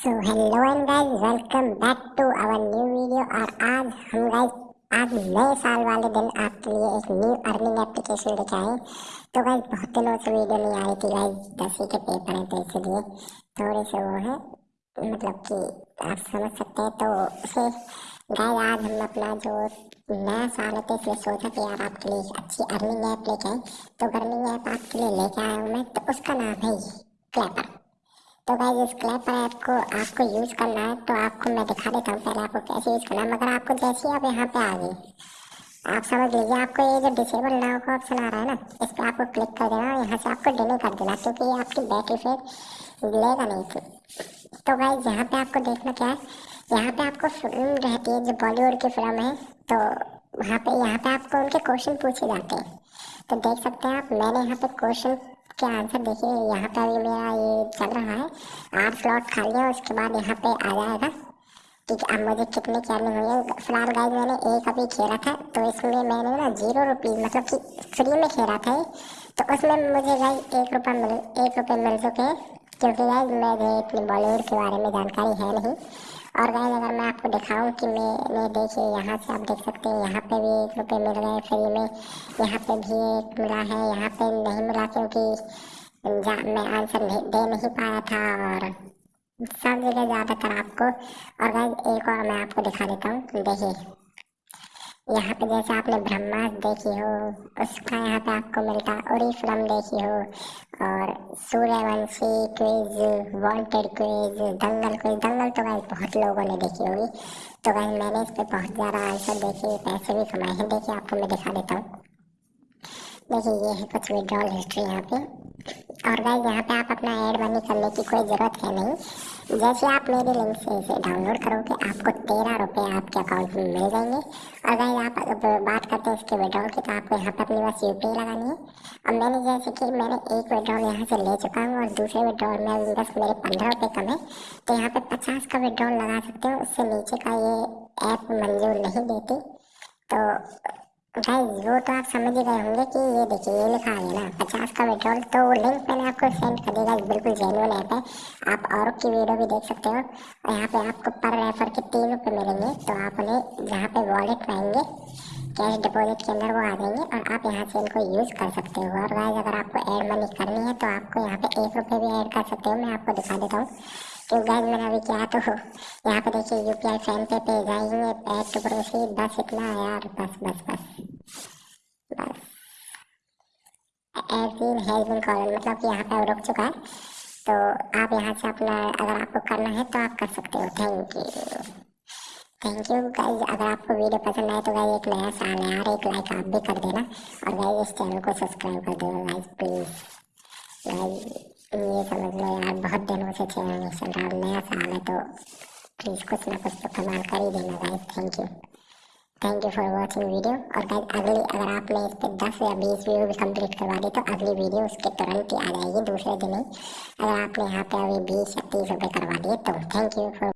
So hello and guys welcome back to our new video और आज हम guys आज नए साल वाले दिन आपके लिए एक न्यू अर्निंग एप्लीकेशन लेके आए तो गाइस बहुत दिनों से वीडियो नहीं आ रही थी गाइस दसवीं के पेपर हैं तो इसलिए थोड़े से वो है मतलब कि आप समझ सकते हैं। तो उसे गाइस आज हम अपना जो नया साल है तो इसलिए सोचा कि यार आपके लिए अच्छी अर्निंग ऐप लेके आए। तो अर्निंग ऐप आपके लिए लेके आया हूँ मैं तो उसका नाम है क्लैपर तो भाई इस क्लैपर ऐप को आपको यूज़ करना है तो आपको मैं दिखा देता हूँ पहले आपको कैसे यूज़ करना है, मगर आपको जैसे आप यहाँ पे आ गए, आप समझ लीजिए आपको ये जो डिसेबल नाउ का ऑप्शन आ रहा है ना, इस पर आपको क्लिक कर देना और यहाँ से आपको डिले कर देना, क्योंकि ये आपकी बैटरी फिर लेगा नहीं फिर तो भाई यहाँ पे आपको देखना क्या है, यहाँ पे आपको फ़िल्म रहती है, जो बॉलीवुड की फ़िल्म है तो वहाँ पे, यहाँ पे आपको उनके क्वेश्चन पूछे जाते हैं। तो देख सकते हैं आप, मैंने यहाँ पे क्वेश्चन के आंसर देखिए, यहाँ पे अभी मेरा ये चल रहा है। आठ स्लॉट खा लिया उसके बाद यहाँ पे आ जाएगा है अब मुझे कितने क्या नहीं फ़िलहाल गाइज़ मैंने एक अभी खेला था तो इसमें मैंने ना ज़ीरो रुपीज़ मतलब कि फ्री में खेला था तो उसमें मुझे गाइज़ एक रुपये मिल, एक रुपये मिल चुके हैं। क्योंकि गाइज़ मुझे इतनी बॉलीवुड के बारे में जानकारी है नहीं। और गाइस, अगर मैं आपको दिखाऊँ कि मैंने देखिए यहाँ से आप देख सकते हैं, यहाँ पे भी एक रुपये मिल गए फ्री में। यहाँ पे भी एक मिला है, यहाँ पे नहीं मिला क्योंकि मैं आंसर दे नहीं पाया था और सब जगह ज़्यादातर आपको। और गाइस, एक और मैं आपको दिखा देता हूँ, देखिए। यहाँ पे जैसे आपने ब्रह्मास देखी हो, उसका यहाँ पे आपको मिलता उड़ी फ़िल्म देखी हो, और Sooryavanshi quiz Wanted quiz Dangal quiz Dangal तो गाइस बहुत लोगों ने देखी होगी। तो गाइस मैंने इस पर बहुत ज़्यादा आंसर देखे, पैसे भी कमाए हैं। देखिए, आपको मैं दिखा देता हूँ। देखिए, ये है कुछ विड्रॉल हिस्ट्री यहाँ पे। और गाइज़ यहाँ पे आप अपना एड मनी करने की कोई ज़रूरत है नहीं। जैसे आप मेरे लिंक से इसे डाउनलोड करोगे, आपको तेरह रुपये आपके अकाउंट में मिल जाएँगे। और अगर आप बात करते हैं इसके विड्रॉल की तो आपको यहाँ पर अपनी बस यू लगानी है। और मैंने जैसे कि मैंने एक विड्रॉल यहाँ से ले चुका हूँ, और दूसरे विड्रॉल में बस मेरे पंद्रह रुपये कम है। तो यहाँ पे पचास का विड्रॉल लगा सकते हो। उससे नीचे का ये ऐप मंजूर नहीं देती। तो गाइस वो तो आप समझ ही गए होंगे कि ये देखिए, ये लिखा है ना, पचास का पेट्रोल तो लिंक मैंने आपको सेंड कर देगा बिल्कुल जेनुअन ऐप है। आप और की वीडियो भी देख सकते हो। और यहाँ पे आपको पर रेफर के तीन रुपये मिलेंगे तो आप उन्हें जहाँ पे वॉलेट पाएँगे कैश डिपॉजिट के अंदर वो आ जाएँगे, और आप यहाँ से इनको यूज़ कर सकते हो। और गाइस अगर आपको ऐड मनी करनी है तो आपको यहाँ पे एक रुपये भी ऐड कर सकते हो, मैं आपको दिखा देता हूँ। तो गाइस मैंने अभी क्या तो यहाँ पे देखिए यू पी आई फ़ैन पे पे जाएँगे ऐड टू प्रोसीड बस इतना, यार, बस बस बस। हैज़ बिन कॉलन मतलब कि यहाँ पे रुक चुका है। तो आप यहाँ से अपना, अगर आपको करना है तो आप कर सकते हो। Thank you thank you guys अगर आपको वीडियो पसंद आए तो गाइज़ एक नया साल है यार एक लाइक आप भी कर देना। और गाइज़ इस चैनल को सब्सक्राइब कर देना गाइज़ प्लीज़ गाइज़ ये समझ लो यार, बहुत दिनों से चैनल नहीं चल रहा नया साल है तो प्लीज़ कुछ ना कुछ तो कमाल कर ही देना guys thank you thank you for watching video और गाइज़ अगली, अगर आपने इस पर दस या बीस वीडियो भी कंप्लीट करवा दी तो अगली वीडियो उसके तुरंत ही आ जाएगी दूसरे दिन ही। अगर आपने यहाँ पे अभी बीस या तीस रुपये करवा दिए तो थैंक यू फॉर